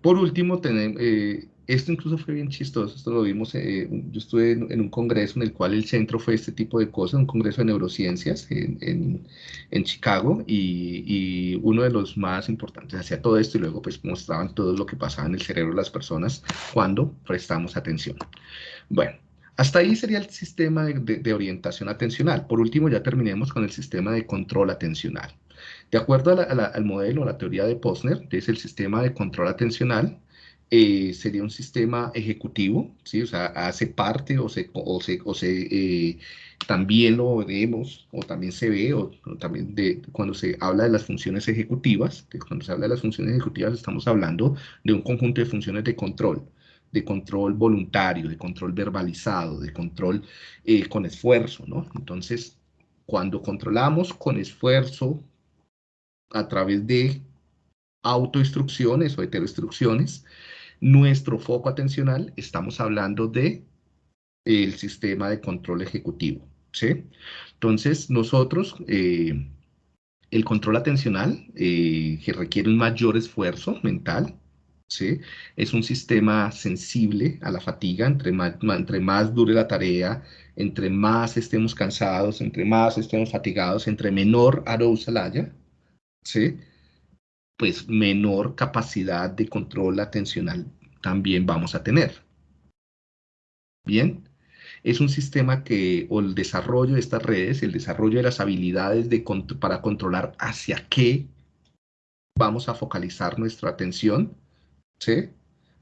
Por último, tenemos, eh, esto incluso fue bien chistoso, esto lo vimos, eh, yo estuve en, un congreso en el cual el centro fue este tipo de cosas, un congreso de neurociencias en, en, Chicago y, y, uno de los más importantes hacía todo esto y luego pues mostraban todo lo que pasaba en el cerebro de las personas cuando prestamos atención. Bueno, hasta ahí sería el sistema de, de orientación atencional. Por último, ya terminemos con el sistema de control atencional. De acuerdo al modelo, a la teoría de Posner, que es el sistema de control atencional, eh, sería un sistema ejecutivo, ¿sí? o sea, hace parte o se, o se, o se eh, también lo vemos, o también se ve, o, también de, cuando se habla de las funciones ejecutivas, que cuando se habla de las funciones ejecutivas estamos hablando de un conjunto de funciones de control, de control voluntario, de control verbalizado, de control eh, con esfuerzo, ¿no? Entonces, cuando controlamos con esfuerzo, a través de autoinstrucciones o heteroinstrucciones, nuestro foco atencional, estamos hablando de el sistema de control ejecutivo, ¿sí? Entonces, nosotros, eh, el control atencional, eh, que requiere un mayor esfuerzo mental, ¿sí? Es un sistema sensible a la fatiga, entre más, entre más dure la tarea, entre más estemos cansados, entre más estemos fatigados, entre menor arousal haya, ¿sí? Pues menor capacidad de control atencional también vamos a tener. Bien, es un sistema que, o el desarrollo de estas redes, el desarrollo de las habilidades de, para controlar hacia qué vamos a focalizar nuestra atención, ¿sí?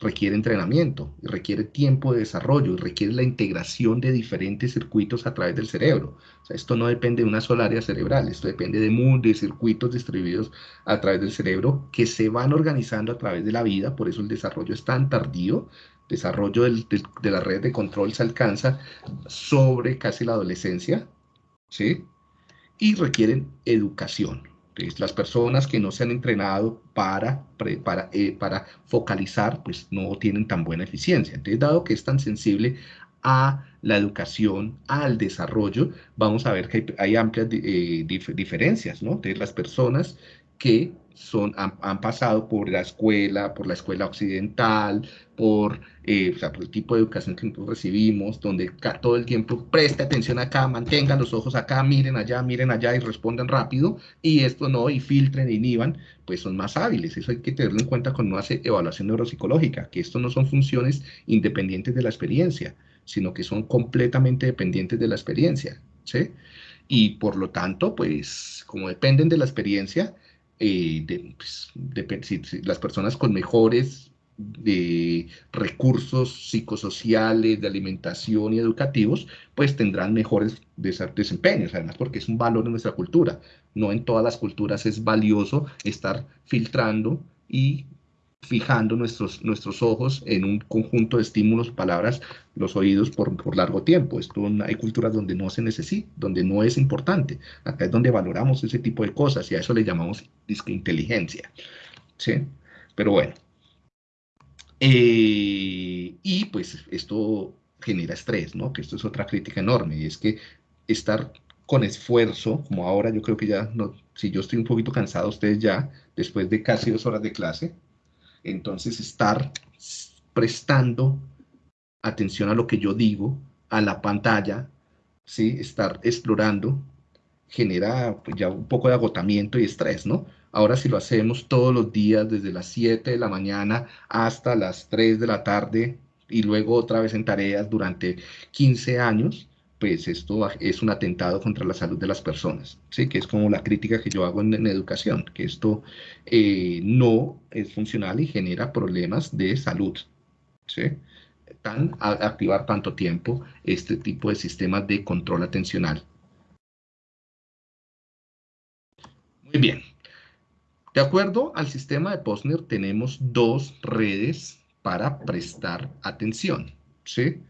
Requiere entrenamiento, requiere tiempo de desarrollo, requiere la integración de diferentes circuitos a través del cerebro. Esto no depende de una sola área cerebral, esto depende de, de circuitos distribuidos a través del cerebro que se van organizando a través de la vida, por eso el desarrollo es tan tardío, desarrollo de la red de control se alcanza sobre casi la adolescencia, ¿sí? Y requieren educación las personas que no se han entrenado para, para, eh, para focalizar, pues no tienen tan buena eficiencia. Entonces, dado que es tan sensible a la educación, al desarrollo, vamos a ver que hay, amplias eh, diferencias, ¿no? Entonces, las personas que son, han, pasado por la escuela, por la escuela occidental, por, eh, o sea, por el tipo de educación que nosotros recibimos, donde todo el tiempo preste atención acá, mantengan los ojos acá, miren allá, miren allá y respondan rápido, y esto no, y filtren, inhiban, pues son más hábiles. Eso hay que tenerlo en cuenta cuando uno hace evaluación neuropsicológica, que esto no son funciones independientes de la experiencia, sino que son completamente dependientes de la experiencia, ¿sí? Y por lo tanto, pues, como dependen de la experiencia, eh, de, pues, las personas con mejores de recursos psicosociales, de alimentación y educativos, pues tendrán mejores desempeños, además porque es un valor de nuestra cultura. No en todas las culturas es valioso estar filtrando y fijando nuestros, nuestros ojos en un conjunto de estímulos, palabras, los oídos por, por largo tiempo. Esto hay culturas donde no se necesita, donde no es importante. Acá es donde valoramos ese tipo de cosas y a eso le llamamos inteligencia. ¿sí? Pero bueno. Eh, y pues esto genera estrés, ¿no? Que esto es otra crítica enorme, y es que estar con esfuerzo, como ahora yo creo que ya, no, si yo estoy un poquito cansado, ustedes ya, después de casi dos horas de clase, entonces, estar prestando atención a lo que yo digo, a la pantalla, ¿sí? estar explorando, genera pues, ya un poco de agotamiento y estrés, ¿no? Ahora si lo hacemos todos los días, desde las 7 de la mañana hasta las 3 de la tarde, y luego otra vez en tareas durante 15 años, pues esto es un atentado contra la salud de las personas, ¿sí? que es como la crítica que yo hago en, educación, que esto eh, no es funcional y genera problemas de salud. ¿sí? Tan, activar tanto tiempo este tipo de sistemas de control atencional. Muy bien. De acuerdo al sistema de Posner, tenemos dos redes para prestar atención. ¿sí?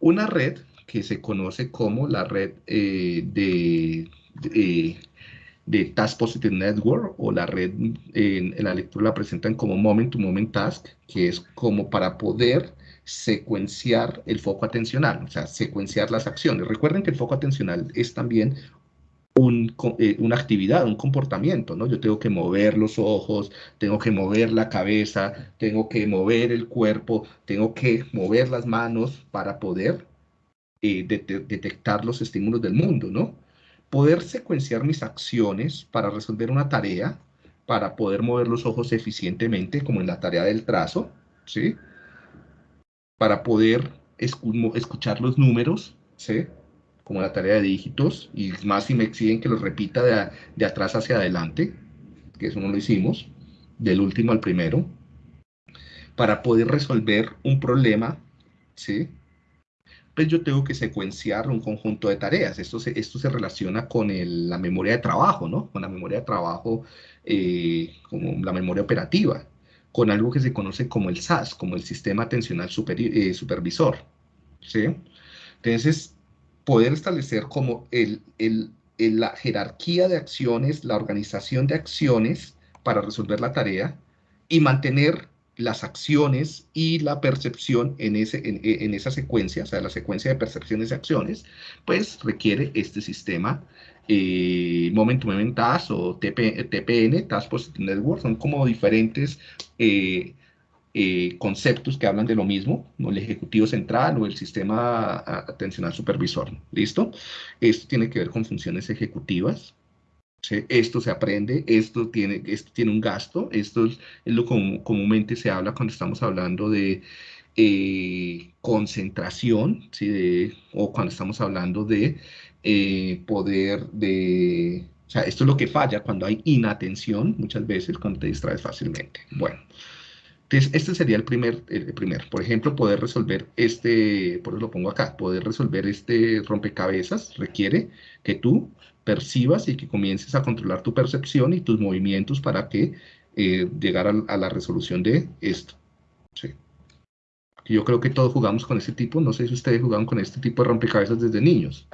Una red que se conoce como la red eh, de, de, Task Positive Network o la red, en, la lectura la presentan como Moment to Moment Task, que es como para poder secuenciar el foco atencional, o sea, secuenciar las acciones. Recuerden que el foco atencional es también eh, una actividad, un comportamiento, ¿no? Yo tengo que mover los ojos, tengo que mover la cabeza, tengo que mover el cuerpo, tengo que mover las manos para poder eh, detectar los estímulos del mundo, ¿no? Poder secuenciar mis acciones para resolver una tarea, para poder mover los ojos eficientemente, como en la tarea del trazo, ¿sí? Para poder escuchar los números, ¿sí? como la tarea de dígitos, y más si me exigen que los repita de, de atrás hacia adelante, que eso no lo hicimos, del último al primero, para poder resolver un problema, ¿sí? Pues yo tengo que secuenciar un conjunto de tareas. Esto se, esto se relaciona con la memoria de trabajo, ¿no? Con la memoria de trabajo, eh, como la memoria operativa, con algo que se conoce como el SAS, como el Sistema Atencional eh, Supervisor, ¿sí? Entonces, poder establecer como el, la jerarquía de acciones, la organización de acciones para resolver la tarea y mantener las acciones y la percepción en, ese, en, esa secuencia, o sea, la secuencia de percepciones y acciones, pues requiere este sistema eh, Momentum Event Task o TPN, Task Positive Network, son como diferentes eh, eh, conceptos que hablan de lo mismo, el ejecutivo central o el sistema atencional supervisor. ¿Listo? Esto tiene que ver con funciones ejecutivas. Esto se aprende, esto tiene, esto tiene un gasto, esto es, lo que comúnmente se habla cuando estamos hablando de eh, concentración, o cuando estamos hablando de eh, poder de... O sea, esto es lo que falla cuando hay inatención, muchas veces, cuando te distraes fácilmente. Bueno, entonces, este sería el primer, el primer. Por ejemplo, poder resolver este, por eso lo pongo acá, poder resolver este rompecabezas requiere que tú percibas y que comiences a controlar tu percepción y tus movimientos para que eh, llegar a, la resolución de esto. Yo creo que todos jugamos con este tipo, no sé si ustedes jugaban con este tipo de rompecabezas desde niños.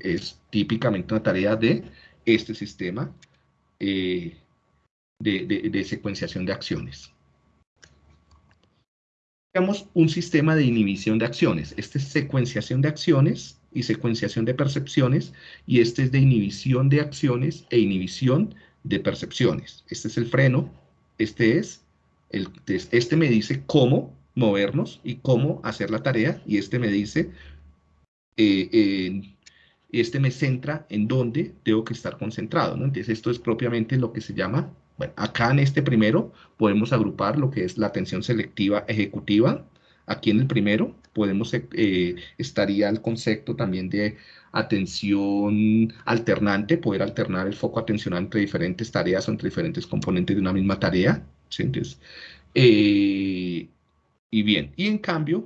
Es típicamente una tarea de este sistema eh, de secuenciación de acciones un sistema de inhibición de acciones. Este es secuenciación de acciones y secuenciación de percepciones, y este es de inhibición de acciones e inhibición de percepciones. Este es el freno, este es, el, este me dice cómo movernos y cómo hacer la tarea, y este me dice, eh, este me centra en dónde tengo que estar concentrado, ¿no? Entonces esto es propiamente lo que se llama bueno, acá en este primero podemos agrupar lo que es la atención selectiva ejecutiva. Aquí en el primero podemos, eh, estaría el concepto también de atención alternante, poder alternar el foco atencional entre diferentes tareas o entre diferentes componentes de una misma tarea. Eh, y bien, y en cambio,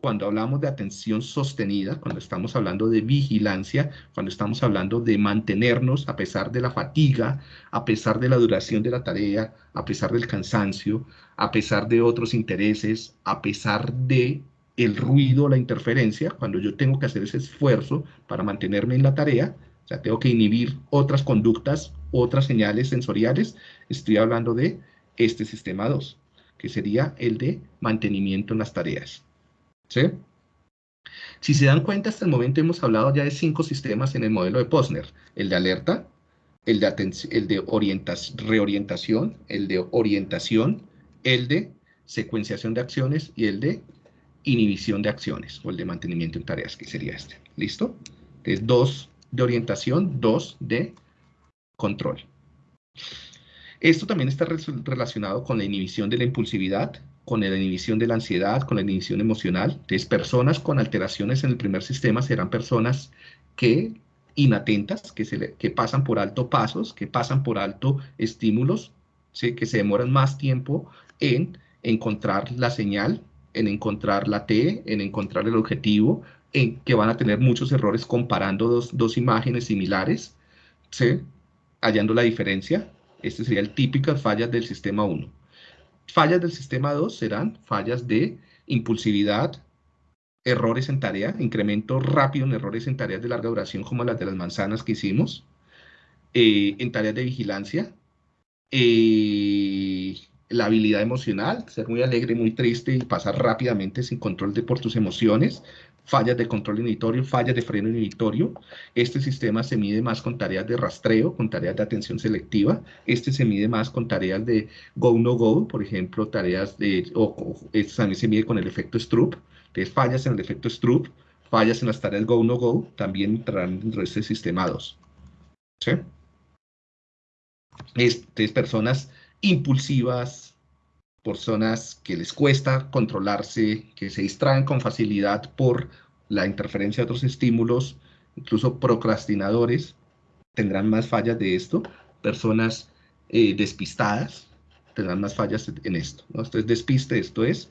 cuando hablamos de atención sostenida, cuando estamos hablando de vigilancia, cuando estamos hablando de mantenernos a pesar de la fatiga, a pesar de la duración de la tarea, a pesar del cansancio, a pesar de otros intereses, a pesar de el ruido, la interferencia, cuando yo tengo que hacer ese esfuerzo para mantenerme en la tarea, o sea, tengo que inhibir otras conductas, otras señales sensoriales, estoy hablando de este sistema 2, que sería el de mantenimiento en las tareas. ¿Sí? Si se dan cuenta, hasta el momento hemos hablado ya de cinco sistemas en el modelo de Posner. El de alerta, el de, el de reorientación, el de orientación, el de secuenciación de acciones y el de inhibición de acciones, o el de mantenimiento en tareas, que sería este. ¿Listo? Es dos de orientación, dos de control. Esto también está relacionado con la inhibición de la impulsividad, con la inhibición de la ansiedad, con la inhibición emocional. Entonces, personas con alteraciones en el primer sistema serán personas que inatentas, que, pasan por alto pasos, que pasan por alto estímulos, que se demoran más tiempo en encontrar la señal, en encontrar la T, en encontrar el objetivo, en que van a tener muchos errores comparando dos, dos imágenes similares, ¿sí? hallando la diferencia. Este sería el típico fallas del sistema 1. Fallas del sistema 2 serán fallas de impulsividad, errores en tarea, incremento rápido en errores en tareas de larga duración como las de las manzanas que hicimos, eh, en tareas de vigilancia, eh, la habilidad emocional, ser muy alegre, muy triste y pasar rápidamente sin control de por tus emociones, fallas de control inhibitorio, fallas de freno inhibitorio. Este sistema se mide más con tareas de rastreo, con tareas de atención selectiva. Este se mide más con tareas de go-no-go, por ejemplo, tareas de, o, este también se mide con el efecto Stroop. Entonces, fallas en el efecto Stroop, fallas en las tareas go-no-go, también entrarán dentro de este sistema 2. ¿Sí? Este, personas impulsivas, personas que les cuesta controlarse, que se distraen con facilidad por la interferencia de otros estímulos, incluso procrastinadores, tendrán más fallas de esto, personas eh, despistadas tendrán más fallas en esto. ¿no? Esto es despiste, esto es,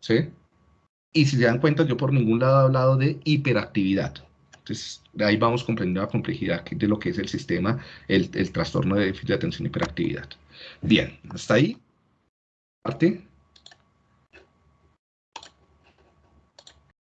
¿sí? Y si se dan cuenta, yo por ningún lado he hablado de hiperactividad. Entonces, ahí vamos comprendiendo la complejidad de lo que es el sistema, el, el trastorno de déficit de atención y hiperactividad. Bien, hasta ahí parte